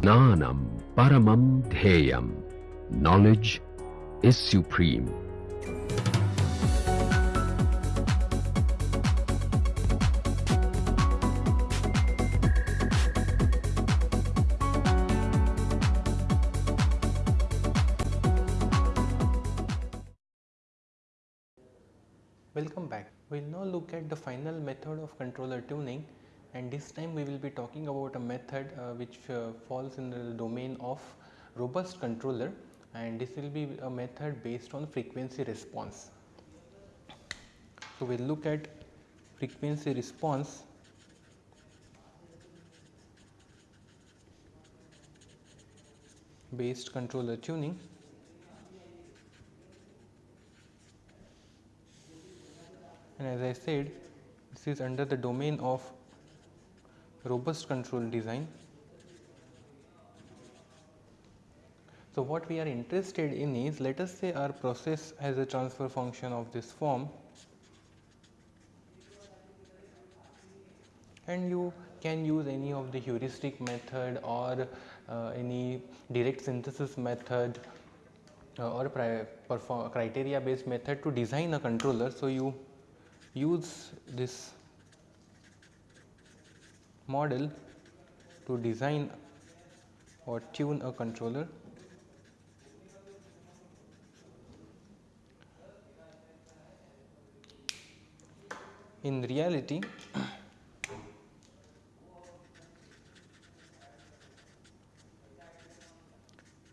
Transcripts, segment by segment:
Jnanam Paramam Dheyam. Knowledge is supreme. Welcome back. We will now look at the final method of controller tuning and this time we will be talking about a method uh, which uh, falls in the domain of robust controller. And this will be a method based on frequency response. So, we will look at frequency response. Based controller tuning. And as I said this is under the domain of robust control design. So, what we are interested in is let us say our process has a transfer function of this form and you can use any of the heuristic method or uh, any direct synthesis method uh, or criteria based method to design a controller. So, you use this model to design or tune a controller. In reality,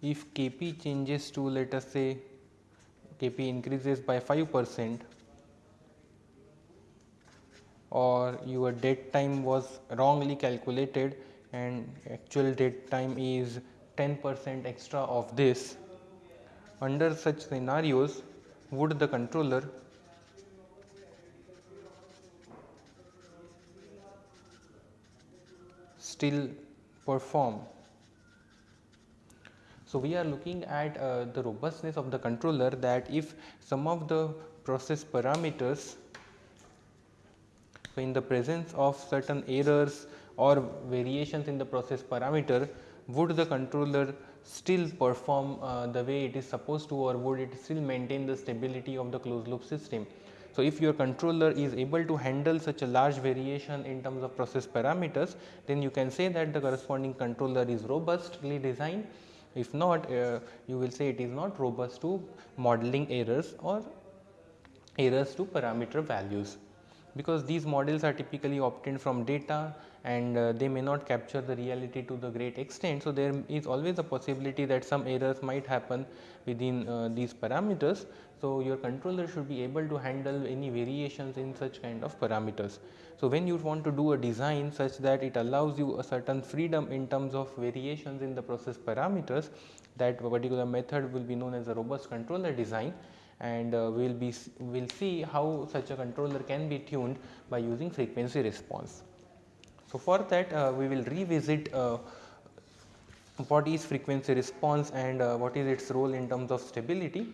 if Kp changes to let us say Kp increases by 5 percent or your dead time was wrongly calculated and actual dead time is 10 percent extra of this. Under such scenarios would the controller still perform. So, we are looking at uh, the robustness of the controller that if some of the process parameters so, in the presence of certain errors or variations in the process parameter would the controller still perform uh, the way it is supposed to or would it still maintain the stability of the closed loop system. So, if your controller is able to handle such a large variation in terms of process parameters then you can say that the corresponding controller is robustly designed if not uh, you will say it is not robust to modeling errors or errors to parameter values because these models are typically obtained from data and uh, they may not capture the reality to the great extent. So, there is always a possibility that some errors might happen within uh, these parameters. So, your controller should be able to handle any variations in such kind of parameters. So, when you want to do a design such that it allows you a certain freedom in terms of variations in the process parameters that particular method will be known as a robust controller design and uh, we will be we will see how such a controller can be tuned by using frequency response. So, for that uh, we will revisit uh, what is frequency response and uh, what is its role in terms of stability.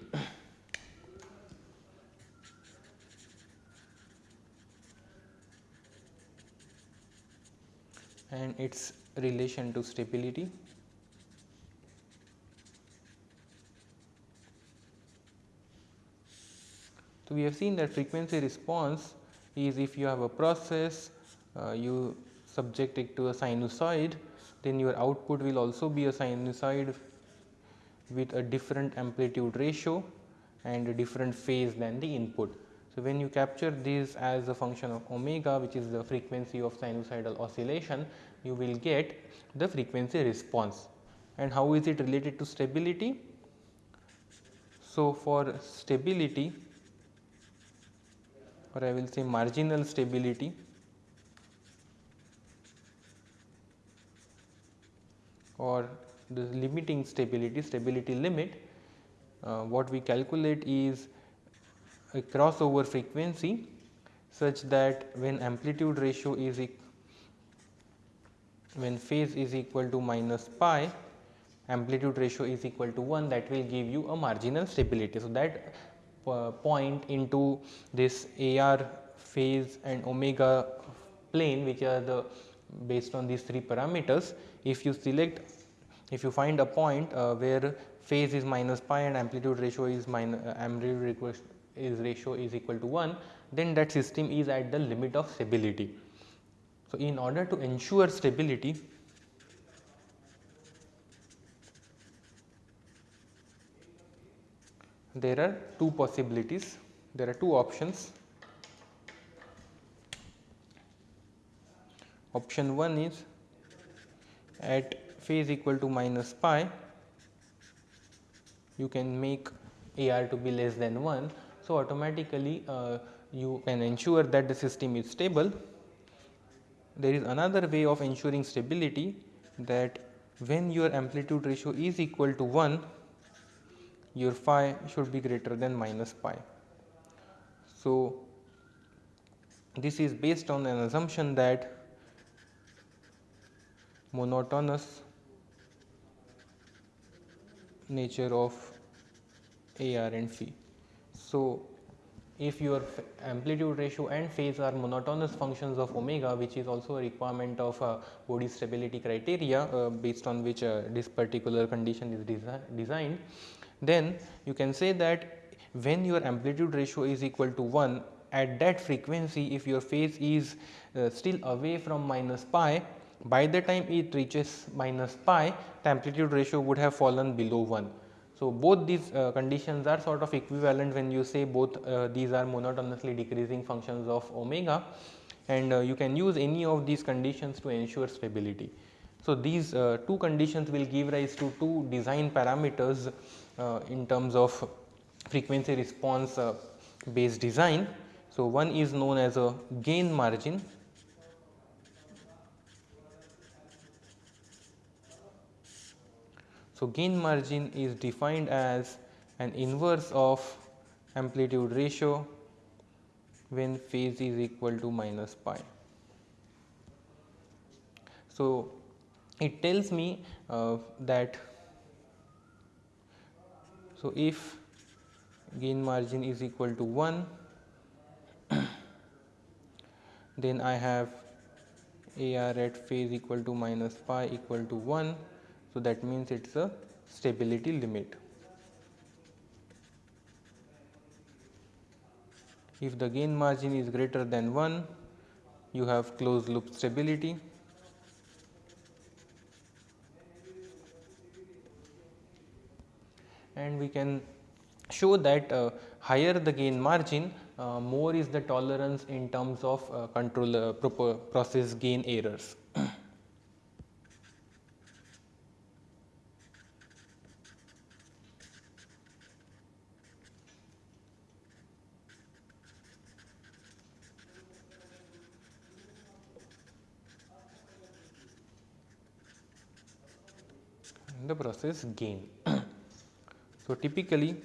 and its relation to stability. So, we have seen that frequency response is if you have a process, uh, you subject it to a sinusoid, then your output will also be a sinusoid with a different amplitude ratio and a different phase than the input. So, when you capture this as a function of omega which is the frequency of sinusoidal oscillation, you will get the frequency response. And how is it related to stability? So, for stability or I will say marginal stability or the limiting stability, stability limit, uh, what we calculate is a crossover frequency such that when amplitude ratio is when phase is equal to minus pi amplitude ratio is equal to 1 that will give you a marginal stability. So, that point into this AR phase and omega plane which are the based on these three parameters. If you select if you find a point uh, where phase is minus pi and amplitude ratio is minus uh, amplitude is ratio is equal to 1 then that system is at the limit of stability. So, in order to ensure stability there are two possibilities there are two options option 1 is at phase equal to minus pi you can make AR to be less than 1. So, automatically uh, you can ensure that the system is stable. There is another way of ensuring stability that when your amplitude ratio is equal to 1 your phi should be greater than minus pi. So, this is based on an assumption that monotonous nature of AR and phi. So, if your amplitude ratio and phase are monotonous functions of omega which is also a requirement of uh, Bode stability criteria uh, based on which uh, this particular condition is desi designed then you can say that when your amplitude ratio is equal to 1 at that frequency if your phase is uh, still away from minus pi by the time it reaches minus pi the amplitude ratio would have fallen below 1. So, both these uh, conditions are sort of equivalent when you say both uh, these are monotonously decreasing functions of omega and uh, you can use any of these conditions to ensure stability. So, these uh, two conditions will give rise to two design parameters in terms of frequency response uh, based design. So, one is known as a gain margin So, gain margin is defined as an inverse of amplitude ratio when phase is equal to minus pi. So, it tells me uh, that so, if gain margin is equal to 1 then I have AR at phase equal to minus pi equal to 1. So, that means it is a stability limit. If the gain margin is greater than 1 you have closed loop stability and we can show that uh, higher the gain margin uh, more is the tolerance in terms of uh, control uh, process gain errors. the process gain. So, typically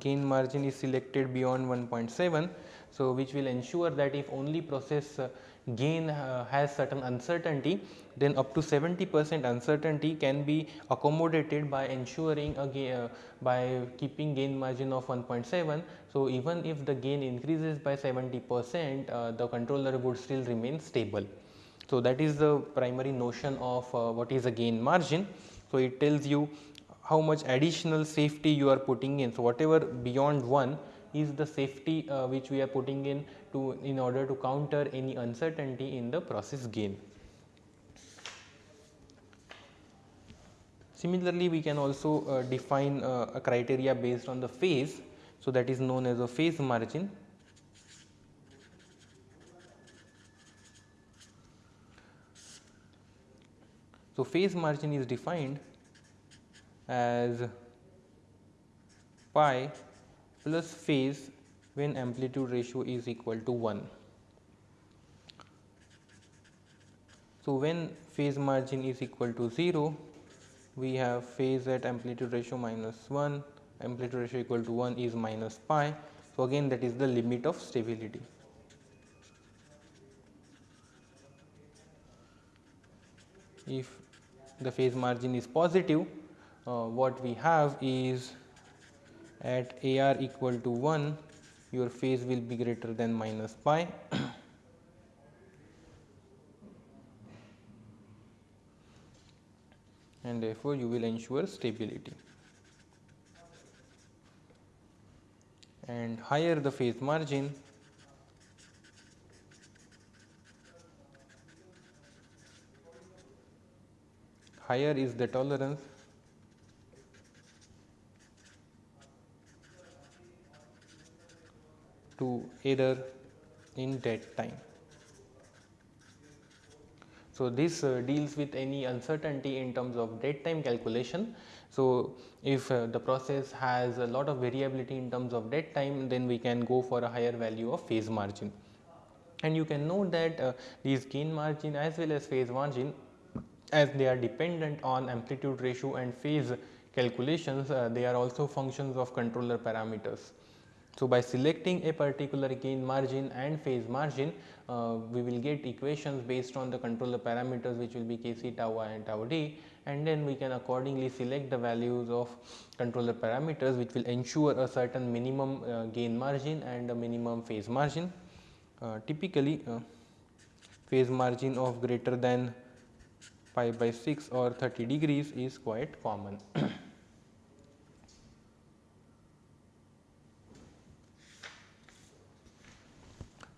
gain margin is selected beyond 1.7. So, which will ensure that if only process uh, gain uh, has certain uncertainty then up to 70 percent uncertainty can be accommodated by ensuring a uh, by keeping gain margin of 1.7. So, even if the gain increases by 70 percent uh, the controller would still remain stable. So, that is the primary notion of uh, what is a gain margin. So, it tells you how much additional safety you are putting in. So, whatever beyond 1 is the safety uh, which we are putting in to in order to counter any uncertainty in the process gain. Similarly, we can also uh, define uh, a criteria based on the phase. So, that is known as a phase margin. So, phase margin is defined as pi plus phase when amplitude ratio is equal to 1. So, when phase margin is equal to 0, we have phase at amplitude ratio minus 1, amplitude ratio equal to 1 is minus pi. So, again that is the limit of stability. If the phase margin is positive, uh, what we have is at AR equal to 1 your phase will be greater than minus pi. and therefore you will ensure stability. And higher the phase margin higher is the tolerance to error in dead time. So, this uh, deals with any uncertainty in terms of dead time calculation. So, if uh, the process has a lot of variability in terms of dead time then we can go for a higher value of phase margin. And you can note that uh, these gain margin as well as phase margin as they are dependent on amplitude ratio and phase calculations uh, they are also functions of controller parameters. So, by selecting a particular gain margin and phase margin, uh, we will get equations based on the controller parameters which will be Kc tau i and tau d and then we can accordingly select the values of controller parameters which will ensure a certain minimum uh, gain margin and a minimum phase margin. Uh, typically, uh, phase margin of greater than pi by 6 or 30 degrees is quite common.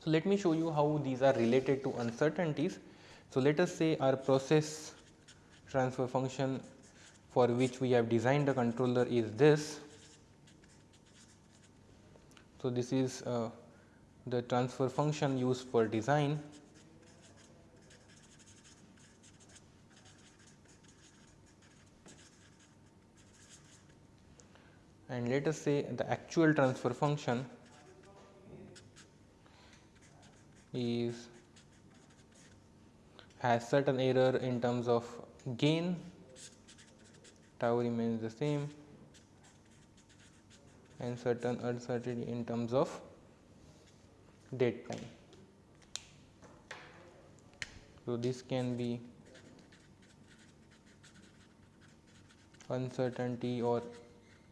So, let me show you how these are related to uncertainties. So, let us say our process transfer function for which we have designed the controller is this. So, this is uh, the transfer function used for design and let us say the actual transfer function is has certain error in terms of gain tau remains the same and certain uncertainty in terms of dead time. So, this can be uncertainty or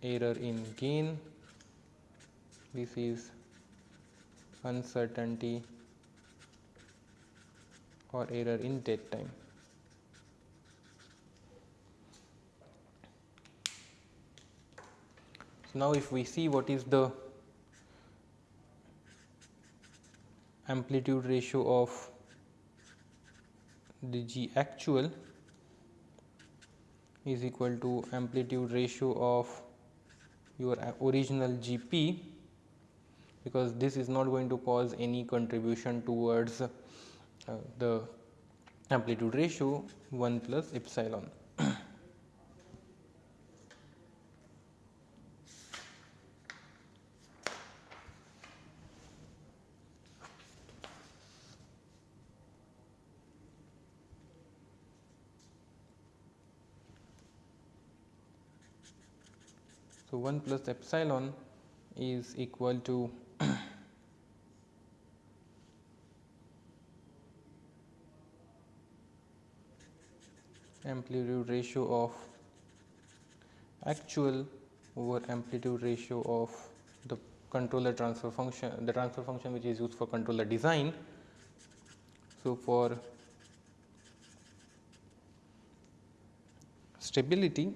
error in gain, this is uncertainty or error in dead time. So, now if we see what is the amplitude ratio of the G actual is equal to amplitude ratio of your original GP because this is not going to cause any contribution towards uh, the amplitude ratio 1 plus epsilon. So, 1 plus epsilon is equal to amplitude ratio of actual over amplitude ratio of the controller transfer function the transfer function which is used for controller design. So, for stability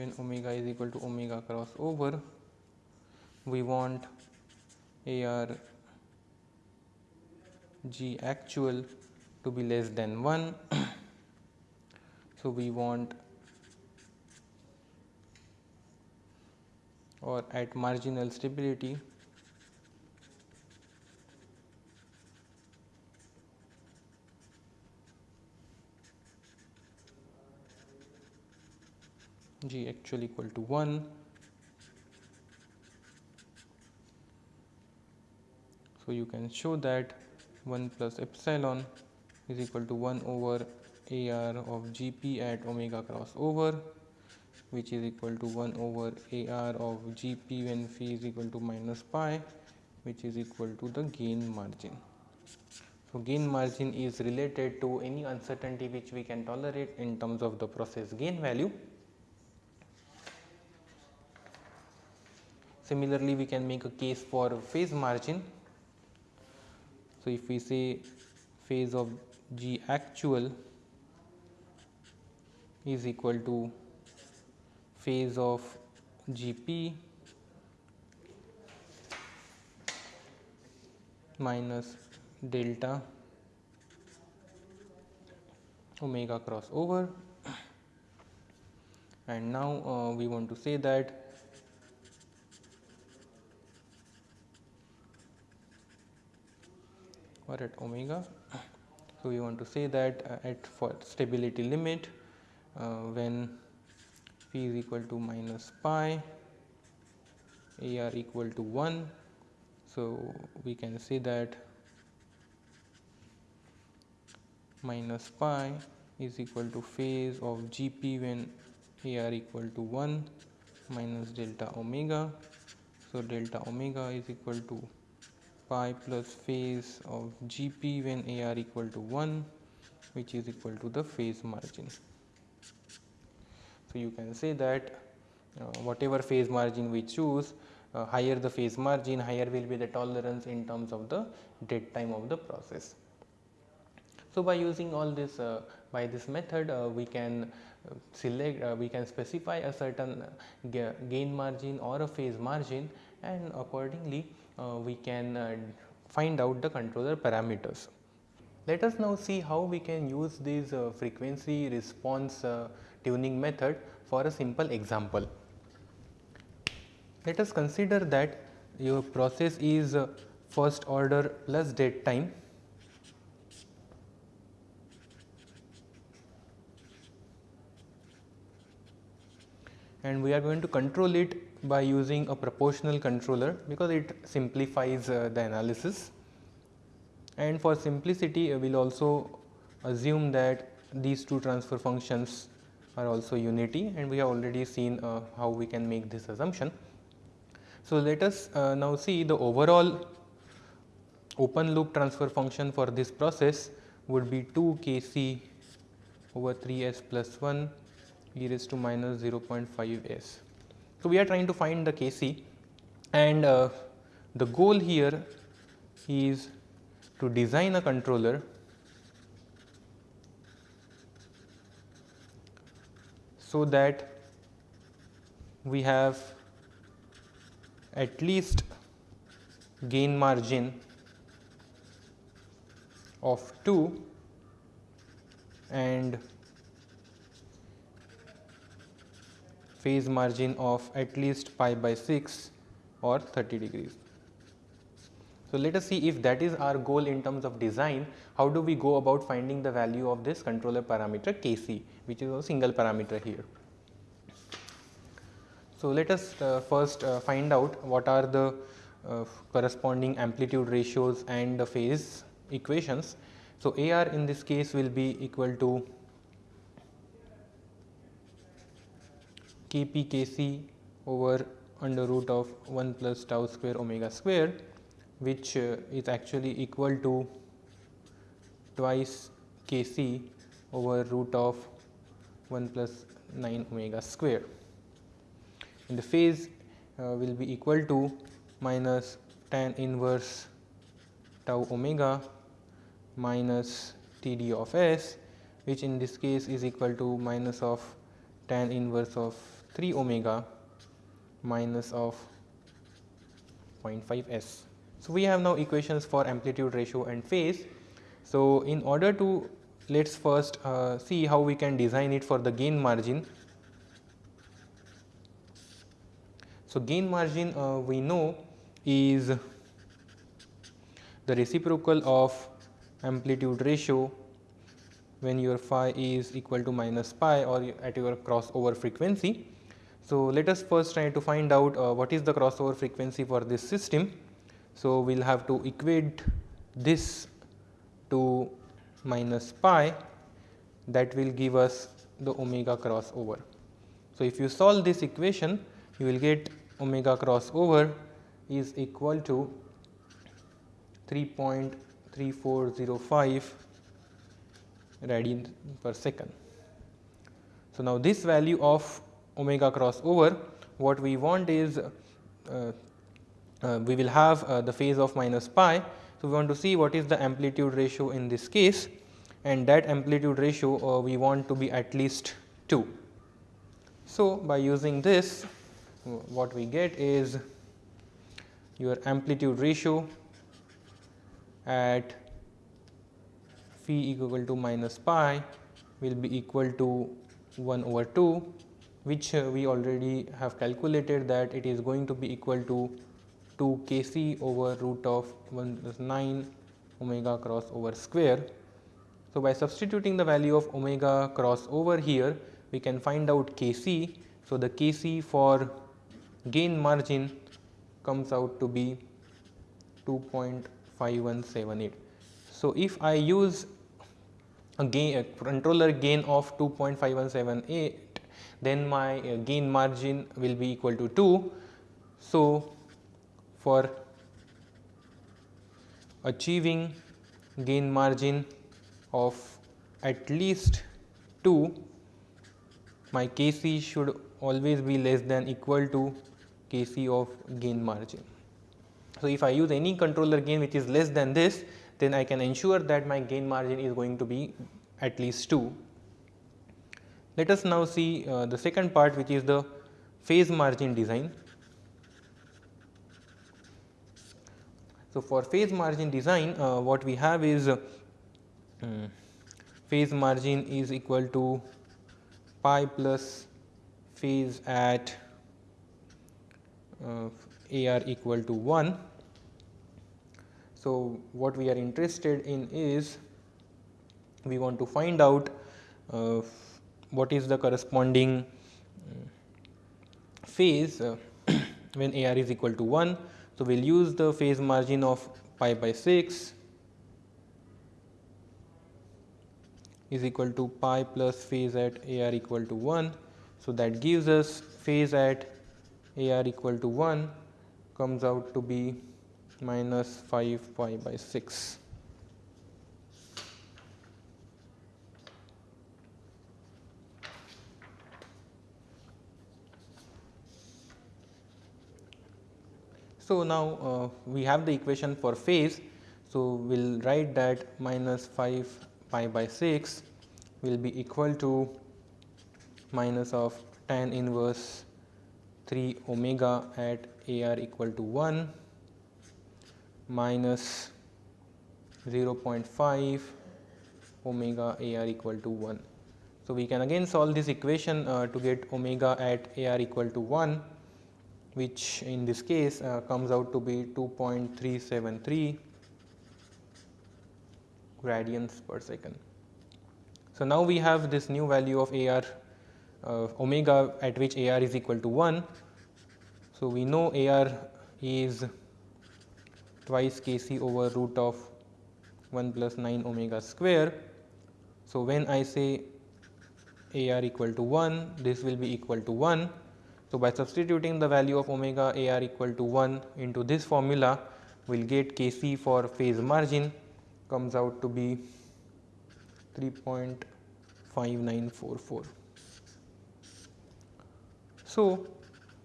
when omega is equal to omega cross over we want AR G actual to be less than 1. so, we want or at marginal stability G actual equal to 1. So, you can show that 1 plus epsilon is equal to 1 over AR of GP at omega cross over which is equal to 1 over AR of GP when phi is equal to minus pi which is equal to the gain margin. So, gain margin is related to any uncertainty which we can tolerate in terms of the process gain value. Similarly, we can make a case for phase margin. So, if we say phase of G actual is equal to phase of G p minus delta omega cross over. And now uh, we want to say that or at omega. So, we want to say that uh, at for stability limit uh, when p is equal to minus pi a r equal to 1. So, we can say that minus pi is equal to phase of G p when a r equal to 1 minus delta omega. So, delta omega is equal to pi plus phase of Gp when AR equal to 1 which is equal to the phase margin. So, you can say that uh, whatever phase margin we choose uh, higher the phase margin higher will be the tolerance in terms of the dead time of the process. So, by using all this uh, by this method uh, we can uh, select uh, we can specify a certain gain margin or a phase margin and accordingly we can uh, find out the controller parameters. Let us now see how we can use this uh, frequency response tuning method for a simple example. Let us consider that your process is first order plus dead time and we are going to control it by using a proportional controller because it simplifies uh, the analysis. And for simplicity, uh, we will also assume that these two transfer functions are also unity and we have already seen uh, how we can make this assumption. So, let us uh, now see the overall open loop transfer function for this process would be 2 k c over 3 s plus 1 e raised to minus 0.5 s. So, we are trying to find the Kc and uh, the goal here is to design a controller so that we have at least gain margin of 2 and phase margin of at least pi by 6 or 30 degrees. So, let us see if that is our goal in terms of design, how do we go about finding the value of this controller parameter Kc which is a single parameter here. So, let us uh, first uh, find out what are the uh, corresponding amplitude ratios and the phase equations. So, AR in this case will be equal to Kp Kc over under root of 1 plus tau square omega square which uh, is actually equal to twice Kc over root of 1 plus 9 omega square. And the phase uh, will be equal to minus tan inverse tau omega minus Td of s which in this case is equal to minus of tan inverse of 3 omega minus of 0.5 s. So, we have now equations for amplitude ratio and phase. So, in order to let us first uh, see how we can design it for the gain margin. So, gain margin uh, we know is the reciprocal of amplitude ratio when your phi is equal to minus pi or at your crossover frequency so, let us first try to find out uh, what is the crossover frequency for this system. So, we will have to equate this to minus pi that will give us the omega crossover. So, if you solve this equation you will get omega crossover is equal to 3.3405 radian per second. So, now this value of omega cross over what we want is uh, uh, we will have uh, the phase of minus pi So, we want to see what is the amplitude ratio in this case and that amplitude ratio uh, we want to be at least 2. So, by using this what we get is your amplitude ratio at phi equal to minus pi will be equal to 1 over 2 which uh, we already have calculated that it is going to be equal to 2 k c over root of 1 plus 9 omega cross over square. So, by substituting the value of omega cross over here we can find out k c. So, the k c for gain margin comes out to be 2.5178. So, if I use a gain a controller gain of 2.5178 then my uh, gain margin will be equal to 2. So, for achieving gain margin of at least 2 my Kc should always be less than equal to Kc of gain margin. So, if I use any controller gain which is less than this then I can ensure that my gain margin is going to be at least 2. Let us now see uh, the second part which is the phase margin design. So, for phase margin design uh, what we have is uh, phase margin is equal to pi plus phase at uh, AR equal to 1. So, what we are interested in is we want to find out uh, what is the corresponding phase uh, when AR is equal to 1. So, we will use the phase margin of pi by 6 is equal to pi plus phase at AR equal to 1. So, that gives us phase at AR equal to 1 comes out to be minus 5 pi by 6. So, now uh, we have the equation for phase. So, we will write that minus 5 pi by 6 will be equal to minus of tan inverse 3 omega at AR equal to 1 minus 0.5 omega AR equal to 1. So, we can again solve this equation uh, to get omega at AR equal to 1 which in this case uh, comes out to be 2.373 radians per second. So, now we have this new value of AR uh, omega at which AR is equal to 1. So, we know AR is twice Kc over root of 1 plus 9 omega square. So, when I say AR equal to 1 this will be equal to 1 so, by substituting the value of omega AR equal to 1 into this formula, we will get Kc for phase margin comes out to be 3.5944. So,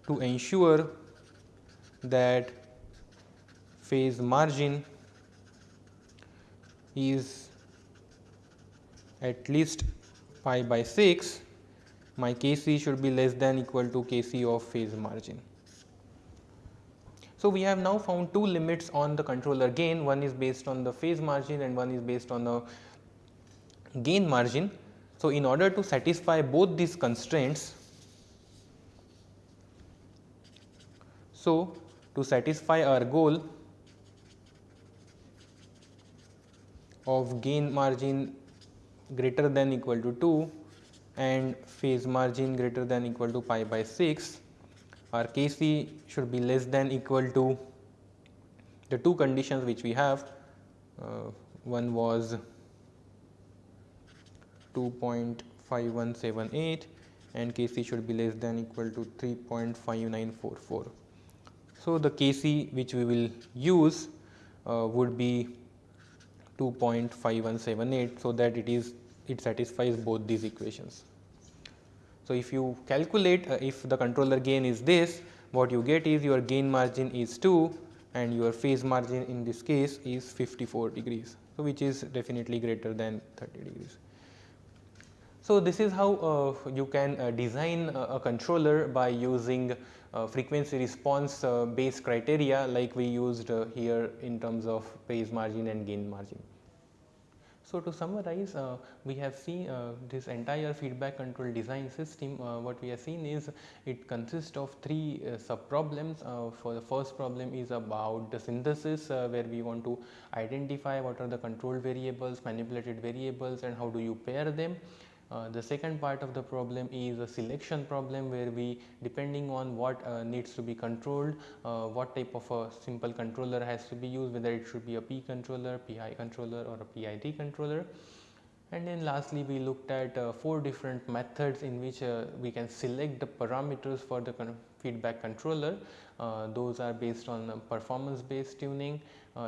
to ensure that phase margin is at least pi by 6 my Kc should be less than equal to Kc of phase margin. So, we have now found two limits on the controller gain, one is based on the phase margin and one is based on the gain margin. So, in order to satisfy both these constraints, so to satisfy our goal of gain margin greater than equal to 2 and phase margin greater than equal to pi by 6 our Kc should be less than equal to the two conditions which we have uh, one was 2.5178 and Kc should be less than equal to 3.5944. So, the Kc which we will use uh, would be 2.5178. So, that it is it satisfies both these equations. So, if you calculate uh, if the controller gain is this what you get is your gain margin is 2 and your phase margin in this case is 54 degrees. So, which is definitely greater than 30 degrees. So, this is how uh, you can uh, design a, a, controller by using uh, frequency response uh, based criteria like we used uh, here in terms of phase margin and gain margin. So, to summarize uh, we have seen uh, this entire feedback control design system uh, what we have seen is it consists of three uh, sub problems uh, for the first problem is about the synthesis uh, where we want to identify what are the control variables manipulated variables and how do you pair them uh, the second part of the problem is a selection problem where we depending on what uh, needs to be controlled, uh, what type of a simple controller has to be used whether it should be a P controller, PI controller or a PID controller. And then lastly we looked at uh, four different methods in which uh, we can select the parameters for the con feedback controller. those are based on performance based tuning,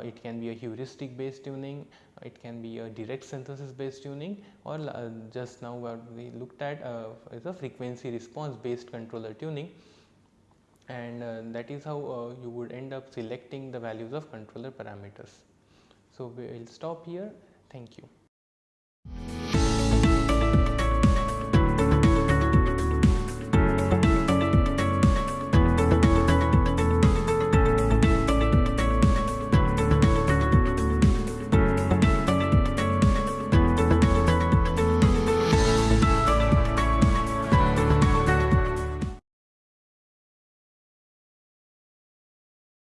it can be a heuristic based tuning it can be a direct synthesis based tuning or uh, just now what we looked at uh, is a frequency response based controller tuning and uh, that is how uh, you would end up selecting the values of controller parameters. So, we will stop here thank you. Thank you.